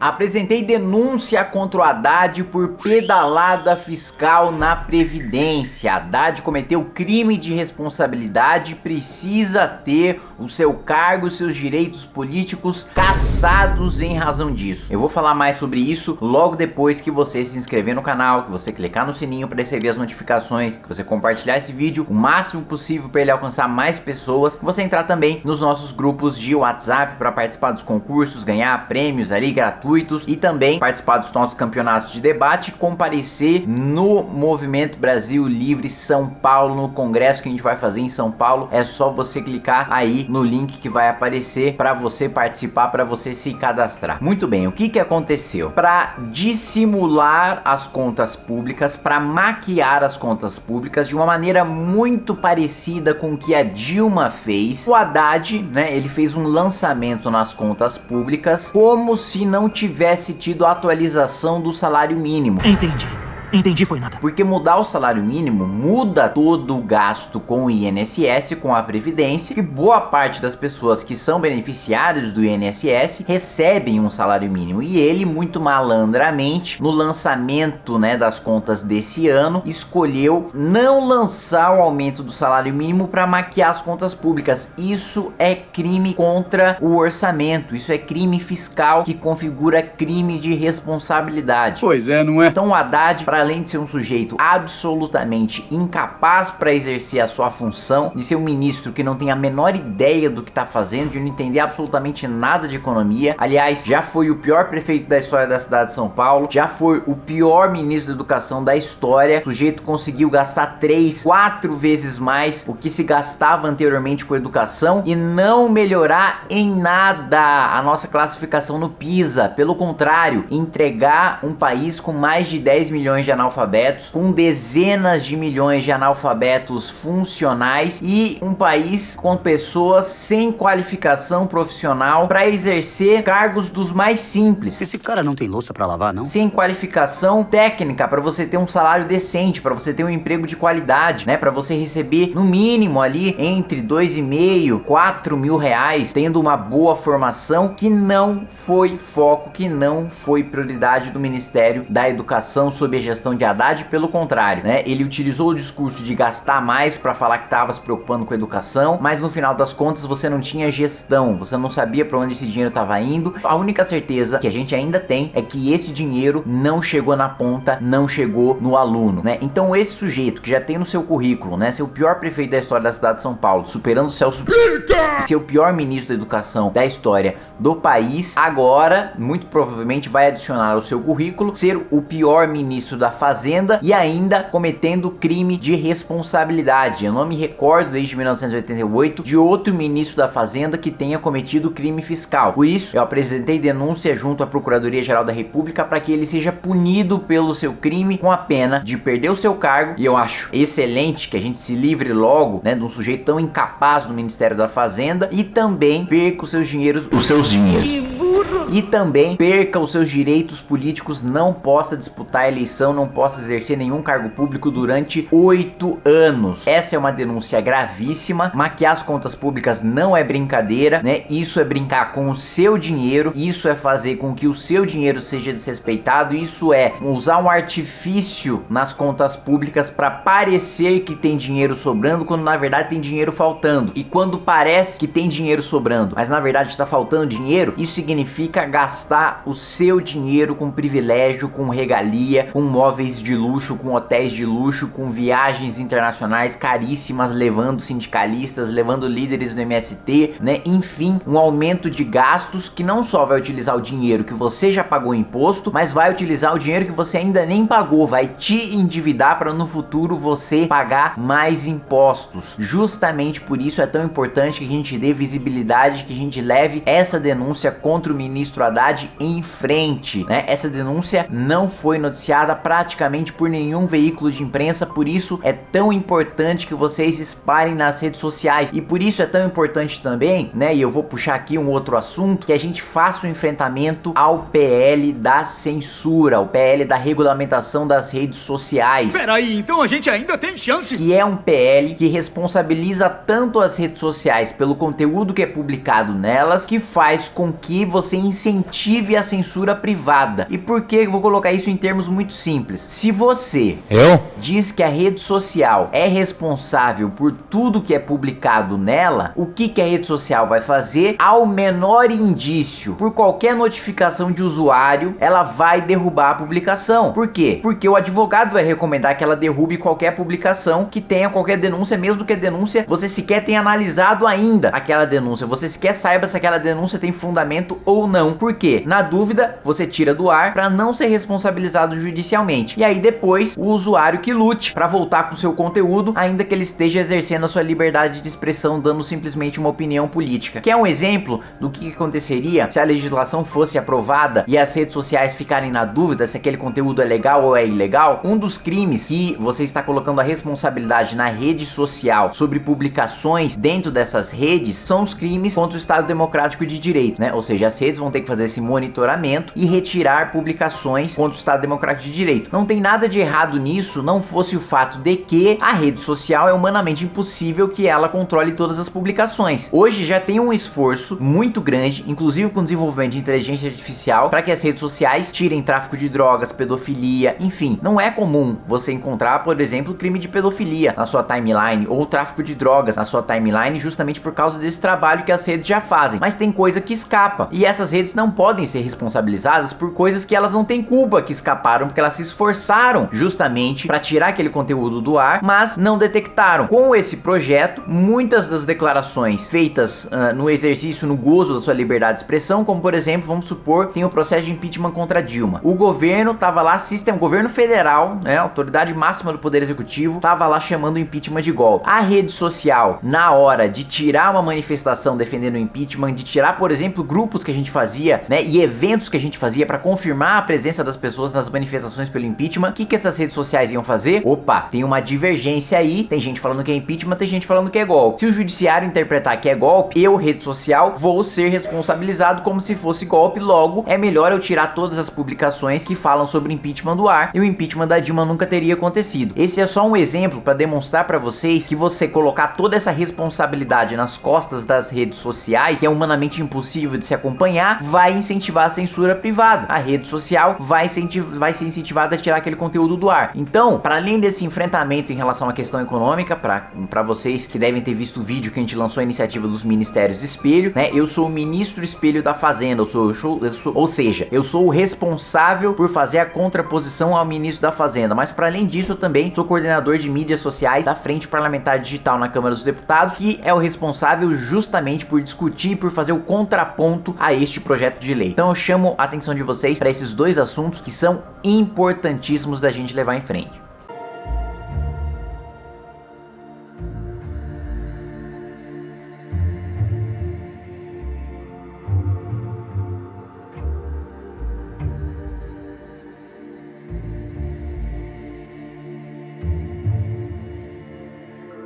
Apresentei denúncia contra o Haddad por pedalada fiscal na Previdência. Haddad cometeu crime de responsabilidade e precisa ter o seu cargo seus direitos políticos cassados em razão disso. Eu vou falar mais sobre isso logo depois que você se inscrever no canal, que você clicar no sininho para receber as notificações, que você compartilhar esse vídeo o máximo possível para ele alcançar mais pessoas, que você entrar também nos nossos grupos de WhatsApp para participar dos concursos, ganhar prêmios ali gratuitos gratuitos e também participar dos nossos campeonatos de debate comparecer no Movimento Brasil Livre São Paulo, no congresso que a gente vai fazer em São Paulo. É só você clicar aí no link que vai aparecer para você participar, para você se cadastrar. Muito bem, o que que aconteceu? Para dissimular as contas públicas, para maquiar as contas públicas de uma maneira muito parecida com o que a Dilma fez, o Haddad, né, ele fez um lançamento nas contas públicas como se não tivesse tido atualização do salário mínimo. Entendi. Entendi, foi nada. Porque mudar o salário mínimo muda todo o gasto com o INSS, com a Previdência, que boa parte das pessoas que são beneficiários do INSS recebem um salário mínimo. E ele, muito malandramente, no lançamento né, das contas desse ano, escolheu não lançar o aumento do salário mínimo para maquiar as contas públicas. Isso é crime contra o orçamento, isso é crime fiscal que configura crime de responsabilidade. Pois é, não é? Então o Haddad, para além de ser um sujeito absolutamente incapaz para exercer a sua função, de ser um ministro que não tem a menor ideia do que está fazendo, de não entender absolutamente nada de economia. Aliás, já foi o pior prefeito da história da cidade de São Paulo, já foi o pior ministro da educação da história. O sujeito conseguiu gastar três, quatro vezes mais o que se gastava anteriormente com educação e não melhorar em nada a nossa classificação no PISA. Pelo contrário, entregar um país com mais de 10 milhões de analfabetos, com dezenas de milhões de analfabetos funcionais e um país com pessoas sem qualificação profissional para exercer cargos dos mais simples. Esse cara não tem louça para lavar, não? Sem qualificação técnica para você ter um salário decente, para você ter um emprego de qualidade, né? Para você receber no mínimo ali entre dois e meio, quatro mil reais, tendo uma boa formação que não foi foco, que não foi prioridade do Ministério da Educação sob a gestão gestão de Haddad, pelo contrário, né? Ele utilizou o discurso de gastar mais para falar que estava se preocupando com a educação, mas no final das contas você não tinha gestão, você não sabia para onde esse dinheiro estava indo. A única certeza que a gente ainda tem é que esse dinheiro não chegou na ponta, não chegou no aluno, né? Então esse sujeito que já tem no seu currículo, né, ser o pior prefeito da história da cidade de São Paulo, superando o Celso e ser o pior ministro da educação da história do país, agora, muito provavelmente vai adicionar ao seu currículo ser o pior ministro da Fazenda e ainda cometendo crime de responsabilidade. Eu não me recordo desde 1988 de outro ministro da Fazenda que tenha cometido crime fiscal. Por isso, eu apresentei denúncia junto à Procuradoria-Geral da República para que ele seja punido pelo seu crime com a pena de perder o seu cargo. E eu acho excelente que a gente se livre logo né, de um sujeito tão incapaz no Ministério da Fazenda e também perca os seus dinheiros, os seus dinheiros e também perca os seus direitos políticos, não possa disputar a eleição, não possa exercer nenhum cargo público durante oito anos. Essa é uma denúncia gravíssima, maquiar as contas públicas não é brincadeira, né? Isso é brincar com o seu dinheiro, isso é fazer com que o seu dinheiro seja desrespeitado, isso é usar um artifício nas contas públicas para parecer que tem dinheiro sobrando, quando na verdade tem dinheiro faltando. E quando parece que tem dinheiro sobrando, mas na verdade está faltando dinheiro, isso significa significa gastar o seu dinheiro com privilégio, com regalia, com móveis de luxo, com hotéis de luxo, com viagens internacionais caríssimas, levando sindicalistas, levando líderes do MST, né? Enfim, um aumento de gastos que não só vai utilizar o dinheiro que você já pagou imposto, mas vai utilizar o dinheiro que você ainda nem pagou, vai te endividar para no futuro você pagar mais impostos. Justamente por isso é tão importante que a gente dê visibilidade, que a gente leve essa denúncia contra o ministro Haddad em frente, né? Essa denúncia não foi noticiada praticamente por nenhum veículo de imprensa, por isso é tão importante que vocês espalhem nas redes sociais e por isso é tão importante também, né? E eu vou puxar aqui um outro assunto, que a gente faça o um enfrentamento ao PL da censura, o PL da regulamentação das redes sociais. Peraí, então a gente ainda tem chance? Que é um PL que responsabiliza tanto as redes sociais pelo conteúdo que é publicado nelas, que faz com que você incentive a censura privada. E por que eu vou colocar isso em termos muito simples? Se você Eu? diz que a rede social é responsável por tudo que é publicado nela, o que, que a rede social vai fazer? Ao menor indício, por qualquer notificação de usuário, ela vai derrubar a publicação. Por quê? Porque o advogado vai recomendar que ela derrube qualquer publicação que tenha qualquer denúncia, mesmo que a denúncia você sequer tenha analisado ainda aquela denúncia, você sequer saiba se aquela denúncia tem fundamento ou não. Por quê? Na dúvida, você tira do ar para não ser responsabilizado judicialmente. E aí depois, o usuário que lute para voltar com seu conteúdo, ainda que ele esteja exercendo a sua liberdade de expressão, dando simplesmente uma opinião política. Que é um exemplo do que aconteceria se a legislação fosse aprovada e as redes sociais ficarem na dúvida se aquele conteúdo é legal ou é ilegal. Um dos crimes que você está colocando a responsabilidade na rede social sobre publicações dentro dessas redes são os crimes contra o Estado Democrático de Direito, né? Ou seja, as redes vão ter que fazer esse monitoramento e retirar publicações contra o Estado Democrático de Direito. Não tem nada de errado nisso, não fosse o fato de que a rede social é humanamente impossível que ela controle todas as publicações. Hoje já tem um esforço muito grande, inclusive com o desenvolvimento de inteligência artificial, para que as redes sociais tirem tráfico de drogas, pedofilia, enfim. Não é comum você encontrar, por exemplo, crime de pedofilia na sua timeline ou tráfico de drogas na sua timeline justamente por causa desse trabalho que as redes já fazem. Mas tem coisa que escapa e essas redes não podem ser responsabilizadas por coisas que elas não têm culpa que escaparam porque elas se esforçaram justamente para tirar aquele conteúdo do ar, mas não detectaram. Com esse projeto, muitas das declarações feitas uh, no exercício, no gozo da sua liberdade de expressão, como por exemplo, vamos supor, tem o processo de impeachment contra Dilma. O governo tava lá, sistema, governo federal, né, autoridade máxima do poder executivo, tava lá chamando o impeachment de golpe. A rede social, na hora de tirar uma manifestação defendendo o impeachment, de tirar, por exemplo, grupos que a gente fazia, né, e eventos que a gente fazia para confirmar a presença das pessoas nas manifestações pelo impeachment, o que que essas redes sociais iam fazer? Opa, tem uma divergência aí, tem gente falando que é impeachment, tem gente falando que é golpe. Se o judiciário interpretar que é golpe, eu, rede social, vou ser responsabilizado como se fosse golpe, logo é melhor eu tirar todas as publicações que falam sobre impeachment do ar e o impeachment da Dilma nunca teria acontecido. Esse é só um exemplo para demonstrar para vocês que você colocar toda essa responsabilidade nas costas das redes sociais, é humanamente impossível de se acompanhar, vai incentivar a censura privada. A rede social vai, vai ser incentivada a tirar aquele conteúdo do ar. Então, para além desse enfrentamento em relação à questão econômica, para vocês que devem ter visto o vídeo que a gente lançou a iniciativa dos Ministérios Espelho, né? Eu sou o ministro Espelho da Fazenda, eu sou, eu sou, eu sou ou seja, eu sou o responsável por fazer a contraposição ao ministro da Fazenda, mas para além disso eu também sou coordenador de mídias sociais da Frente Parlamentar Digital na Câmara dos Deputados e é o responsável justamente por discutir, por fazer o contraponto a este projeto de lei. Então eu chamo a atenção de vocês para esses dois assuntos que são importantíssimos da gente levar em frente.